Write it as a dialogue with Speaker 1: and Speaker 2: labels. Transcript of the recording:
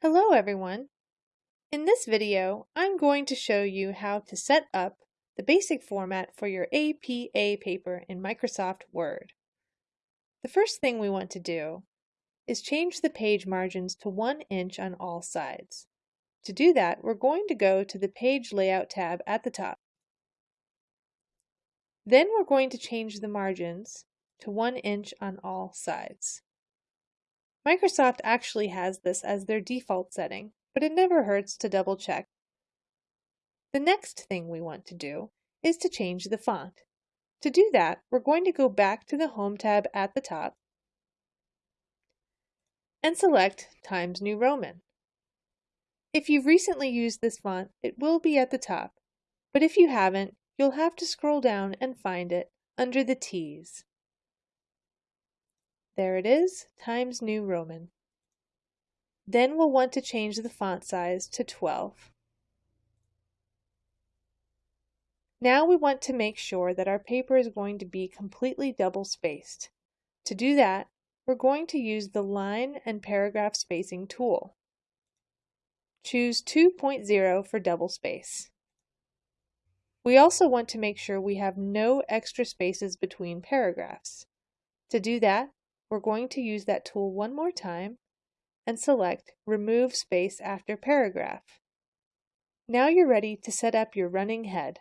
Speaker 1: Hello everyone! In this video, I'm going to show you how to set up the basic format for your APA paper in Microsoft Word. The first thing we want to do is change the page margins to 1 inch on all sides. To do that, we're going to go to the Page Layout tab at the top. Then we're going to change the margins to 1 inch on all sides. Microsoft actually has this as their default setting, but it never hurts to double check. The next thing we want to do is to change the font. To do that, we're going to go back to the Home tab at the top and select Times New Roman. If you've recently used this font, it will be at the top, but if you haven't, you'll have to scroll down and find it under the T's. There it is, Times New Roman. Then we'll want to change the font size to 12. Now we want to make sure that our paper is going to be completely double spaced. To do that, we're going to use the line and paragraph spacing tool. Choose 2.0 for double space. We also want to make sure we have no extra spaces between paragraphs. To do that, we're going to use that tool one more time and select Remove Space After Paragraph. Now you're ready to set up your running head.